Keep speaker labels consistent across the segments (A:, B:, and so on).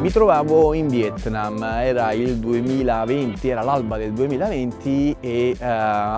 A: Mi trovavo in Vietnam, era il 2020, era l'alba del 2020 e uh,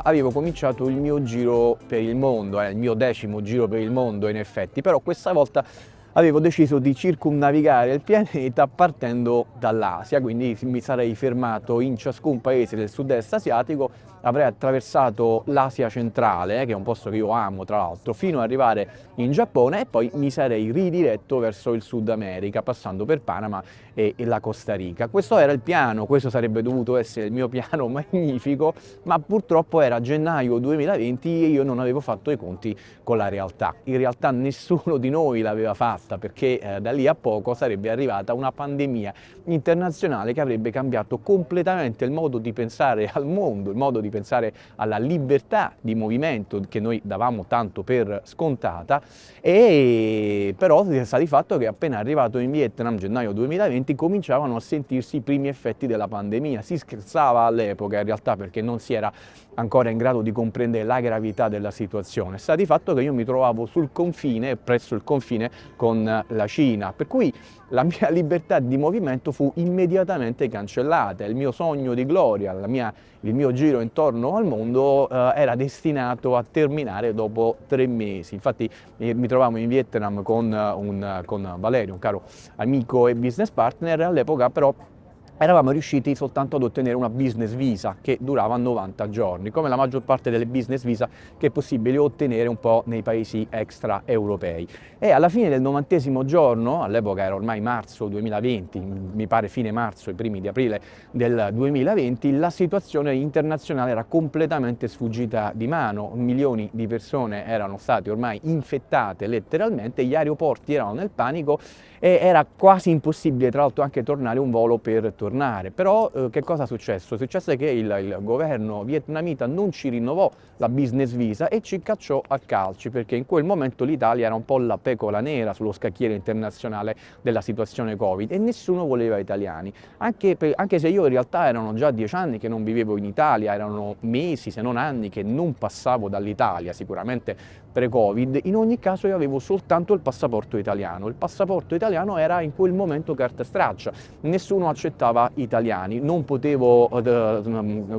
A: avevo cominciato il mio giro per il mondo, eh, il mio decimo giro per il mondo in effetti, però questa volta avevo deciso di circumnavigare il pianeta partendo dall'Asia, quindi mi sarei fermato in ciascun paese del sud-est asiatico, avrei attraversato l'Asia centrale, che è un posto che io amo tra l'altro, fino ad arrivare in Giappone e poi mi sarei ridiretto verso il Sud America, passando per Panama e la Costa Rica. Questo era il piano, questo sarebbe dovuto essere il mio piano magnifico, ma purtroppo era gennaio 2020 e io non avevo fatto i conti con la realtà. In realtà nessuno di noi l'aveva fatto fatta perché eh, da lì a poco sarebbe arrivata una pandemia internazionale che avrebbe cambiato completamente il modo di pensare al mondo, il modo di pensare alla libertà di movimento che noi davamo tanto per scontata. E però sta di fatto che appena arrivato in Vietnam gennaio 2020 cominciavano a sentirsi i primi effetti della pandemia, si scherzava all'epoca in realtà perché non si era ancora in grado di comprendere la gravità della situazione, sta di fatto che io mi trovavo sul confine, presso il confine con la Cina, per cui la mia libertà di movimento fu immediatamente cancellata, il mio sogno di gloria, mia, il mio giro intorno al mondo eh, era destinato a terminare dopo tre mesi. Infatti eh, mi trovavo in Vietnam con, un, con Valerio, un caro amico e business partner, all'epoca però eravamo riusciti soltanto ad ottenere una business visa che durava 90 giorni, come la maggior parte delle business visa che è possibile ottenere un po' nei paesi extraeuropei. E alla fine del novantesimo giorno, all'epoca era ormai marzo 2020, mi pare fine marzo, i primi di aprile del 2020, la situazione internazionale era completamente sfuggita di mano, milioni di persone erano state ormai infettate letteralmente, gli aeroporti erano nel panico e era quasi impossibile tra l'altro anche tornare un volo per tornare. Però eh, che cosa è successo? È successo che il, il, governo vietnamita non ci rinnovò la business visa e ci cacciò a calci perché in quel momento l'Italia era un po' la pecora nera sullo scacchiere internazionale della situazione Covid e nessuno voleva italiani. Anche, per, anche se io in realtà erano già dieci anni che non vivevo in Italia, erano mesi se non anni che non passavo dall'Italia, sicuramente pre-Covid, in ogni caso io avevo soltanto il passaporto italiano. Il passaporto italiano era in quel momento carta straccia, nessuno accettava italiani, non potevo eh,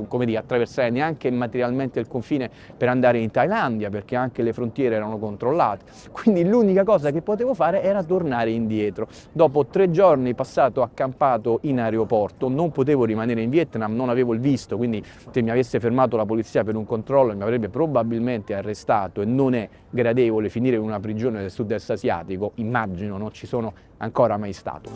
A: come dire, attraversare neanche materialmente il confine per andare in Thailandia perché anche le frontiere erano controllate, quindi l'unica cosa che potevo fare era tornare indietro. Dopo tre giorni passato accampato in aeroporto, non potevo rimanere in Vietnam, non avevo il visto, quindi se mi avesse fermato la polizia per un controllo mi avrebbe probabilmente arrestato e non è gradevole finire in una prigione del sud-est asiatico, immagino non ci sono ancora mai stato.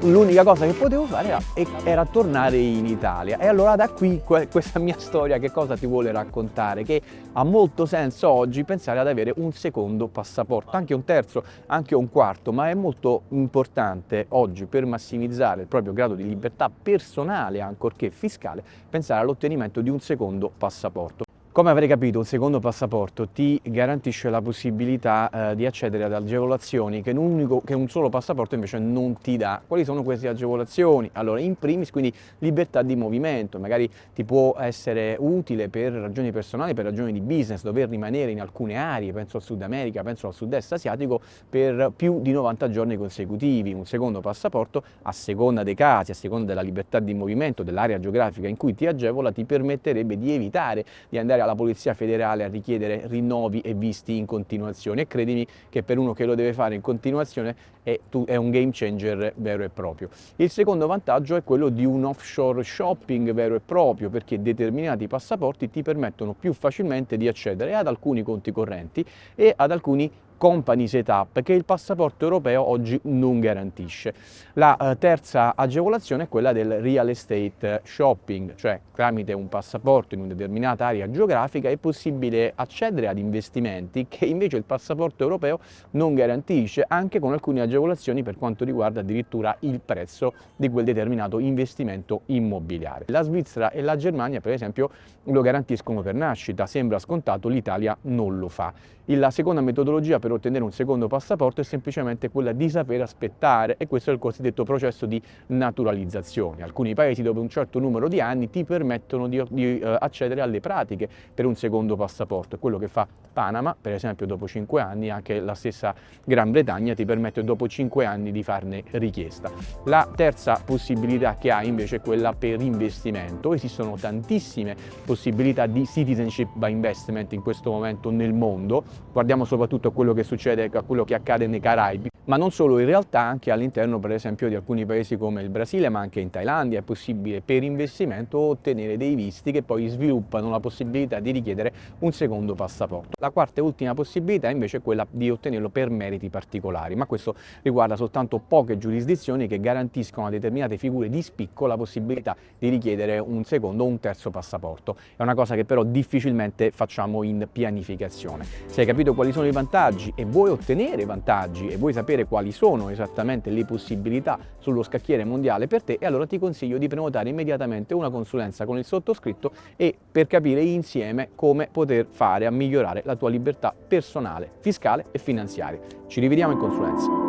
A: L'unica cosa che potevo fare era, era, tornare in Italia e allora da qui questa mia storia che cosa ti vuole raccontare? Che ha molto senso oggi pensare ad avere un secondo passaporto, anche un terzo, anche un quarto, ma è molto importante oggi per massimizzare il proprio grado di libertà personale, ancorché fiscale, pensare all'ottenimento di un secondo passaporto. Come avrei capito, un secondo passaporto ti garantisce la possibilità eh, di accedere ad agevolazioni che un, unico, che un, solo passaporto invece non ti dà. Quali sono queste agevolazioni? Allora, in primis, quindi libertà di movimento, magari ti può essere utile per ragioni personali, per ragioni di business, dover rimanere in alcune aree, penso al Sud America, penso al Sud-Est asiatico, per più di 90 giorni consecutivi. Un secondo passaporto, a seconda dei casi, a seconda della libertà di movimento, dell'area geografica in cui ti agevola, ti permetterebbe di evitare di andare alla Polizia Federale a richiedere rinnovi e visti in continuazione e credimi che per uno che lo deve fare in continuazione è, è un game changer vero e proprio. Il secondo vantaggio è quello di un offshore shopping vero e proprio perché determinati passaporti ti permettono più facilmente di accedere ad alcuni conti correnti e ad alcuni company setup che il passaporto europeo oggi non garantisce. La eh, terza agevolazione è quella del real estate shopping, cioè tramite un passaporto in una determinata area geografica è possibile accedere ad investimenti che invece il passaporto europeo non garantisce, anche con alcune agevolazioni per quanto riguarda addirittura il prezzo di quel determinato investimento immobiliare. La Svizzera e la Germania per esempio lo garantiscono per nascita, sembra scontato, l'Italia non lo fa. La seconda metodologia per per ottenere un secondo passaporto è semplicemente quella di saper aspettare e questo è il cosiddetto processo di naturalizzazione. Alcuni paesi dopo un certo numero di anni ti permettono di, di uh, accedere alle pratiche per un secondo passaporto, è quello che fa Panama, per esempio dopo 5 anni, anche la stessa Gran Bretagna ti permette dopo 5 anni di farne richiesta. La terza possibilità che hai invece è quella per investimento, esistono tantissime possibilità di citizenship by investment in questo momento nel mondo, guardiamo soprattutto a quello che succede, a quello che accade nei Caraibi, ma non solo, in realtà anche all'interno per esempio di alcuni paesi come il Brasile, ma anche in Thailandia è possibile per investimento ottenere dei visti che poi sviluppano la possibilità di richiedere un secondo passaporto. La quarta e ultima possibilità invece è quella di ottenerlo per meriti particolari, ma questo riguarda soltanto poche giurisdizioni che garantiscono a determinate figure di spicco la possibilità di richiedere un secondo o un terzo passaporto. È una cosa che però difficilmente facciamo in pianificazione. Se hai capito quali sono i vantaggi e vuoi ottenere vantaggi e vuoi sapere quali sono esattamente le possibilità sullo scacchiere mondiale per te allora ti consiglio di prenotare immediatamente una consulenza con il sottoscritto e per capire insieme come poter fare a migliorare la tua libertà personale, fiscale e finanziaria. Ci rivediamo in consulenza.